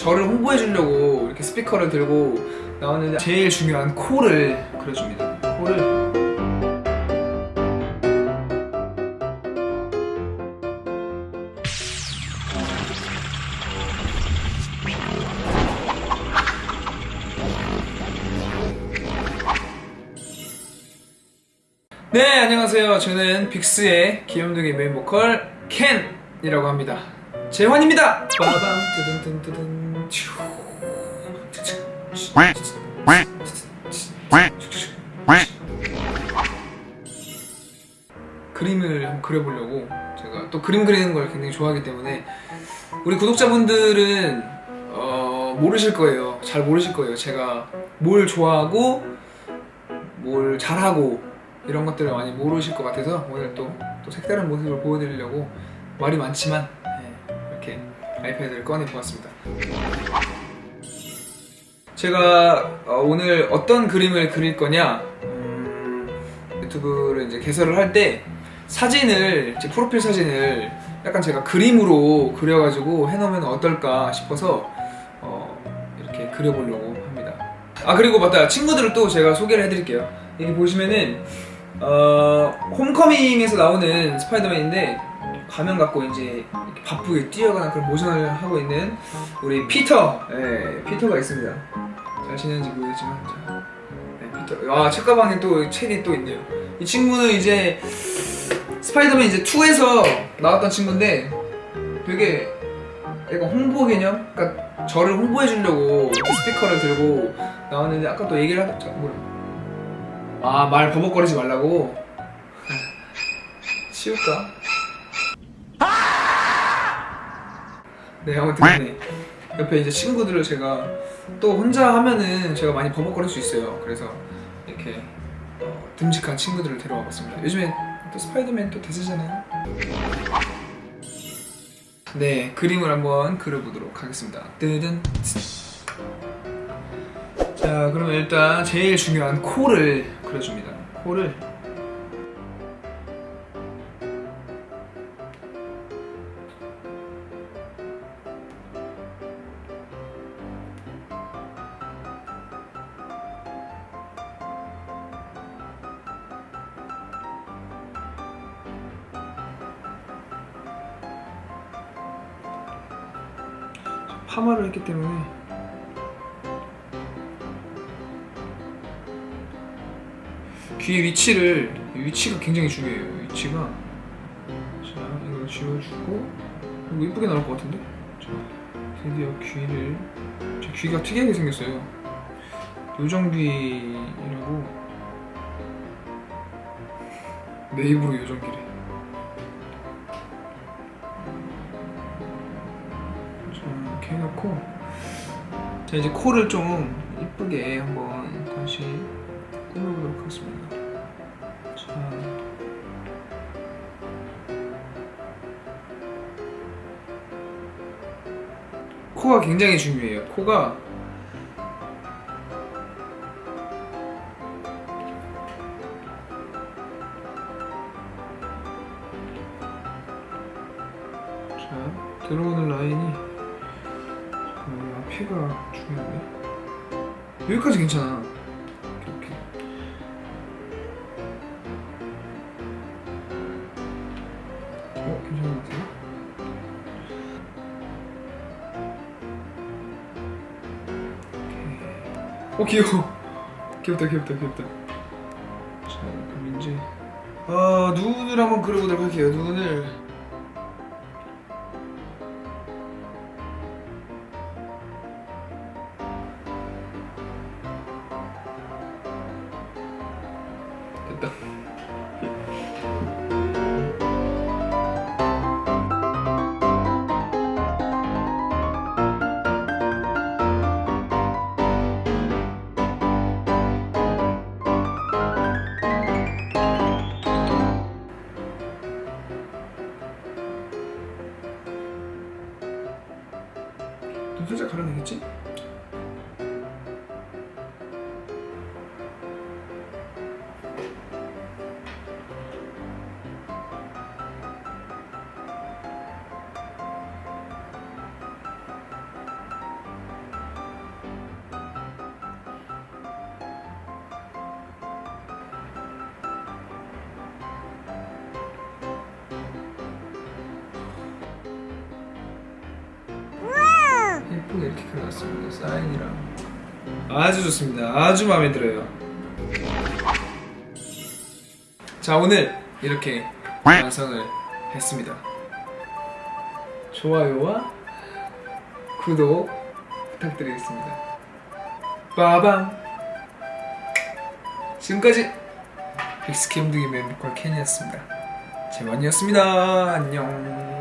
저를 홍보해 주려고 이렇게 스피커를 들고 나왔는데 제일 중요한 코를 그려줍니다. 코를 네 안녕하세요 저는 빅스의 귀염둥이 메인 보컬 켄이라고 합니다 재환입니다 빠밤 뜨든뜨든뜨든 츄. 그림을 한번 그려보려고 제가 또 그림 그리는 걸 굉장히 좋아하기 때문에 우리 구독자분들은 어, 모르실 거예요. 잘 모르실 거예요. 제가 뭘 좋아하고 뭘 잘하고 이런 것들을 많이 모르실 것 같아서 오늘 또, 또 색다른 모습을 보여드리려고 말이 많지만 예, 이렇게 아이패드를 꺼내 보았습니다. 제가 어, 오늘 어떤 그림을 그릴 거냐 음, 유튜브를 이제 개설을 할 때 사진을 제 프로필 사진을 약간 제가 그림으로 그려가지고 해놓으면 어떨까 싶어서 어, 이렇게 그려보려고 합니다. 아 그리고 맞다 친구들을 또 제가 소개를 해드릴게요. 여기 보시면은 어, 홈커밍에서 나오는 스파이더맨인데 가면 갖고 이제 바쁘게 뛰어가는 그런 모션을 하고 있는 우리 피터, 예, 피터가 있습니다. 잘 지내는지 모르겠지만, 자, 네, 피터. 아, 책가방에 또 책이 또 있네요. 이 친구는 이제 스파이더맨 이제 2에서 나왔던 친구인데 되게 약간 홍보 개념? 그러니까 저를 홍보해 주려고 스피커를 들고 나왔는데 아까 또 얘기를 하자 뭐아말 버벅거리지 말라고 치울까? 네 아무튼 네. 옆에 이제 친구들을 제가 또 혼자 하면은 제가 많이 버벅거릴 수 있어요. 그래서 이렇게 어, 듬직한 친구들을 데려와 봤습니다. 요즘에 또 스파이더맨 또 대세잖아요. 네 그림을 한번 그려보도록 하겠습니다. 뜨든. 자 그러면 일단 제일 중요한 코를 그려줍니다. 코를 파마를 했기 때문에. 귀의 위치를 위치가 굉장히 중요해요. 위치가. 자 이걸 지워주고. 이거 이쁘게 나올 것 같은데? 자 드디어 귀를 제 귀가 특이하게 생겼어요. 요정귀라고. 내 입으로 요정귀래 해놓고 자 이제 코를 좀 이쁘게 한번 다시 꾸며보도록 하겠습니다. 자. 코가 굉장히 중요해요. 코가 자 들어오는 라인이 어, 앞에가 중요하네 여기까지 괜찮아. 이렇게. 어 괜찮은 것 같아요. 어 귀여워. 귀엽다 귀엽다 귀엽다. 자 그럼 이제 아 눈을 한번 그려보도록 할게요. 눈을 됐다. 그려놨습니다. 사인이랑 아주 좋습니다. 아주 마음에 들어요. 자 오늘 이렇게 완성을 했습니다. 좋아요와 구독 부탁드리겠습니다. 빠밤. 지금까지 빅스키 홈둥이 멤버컬 캔이었습니다. 재만이었습니다. 안녕.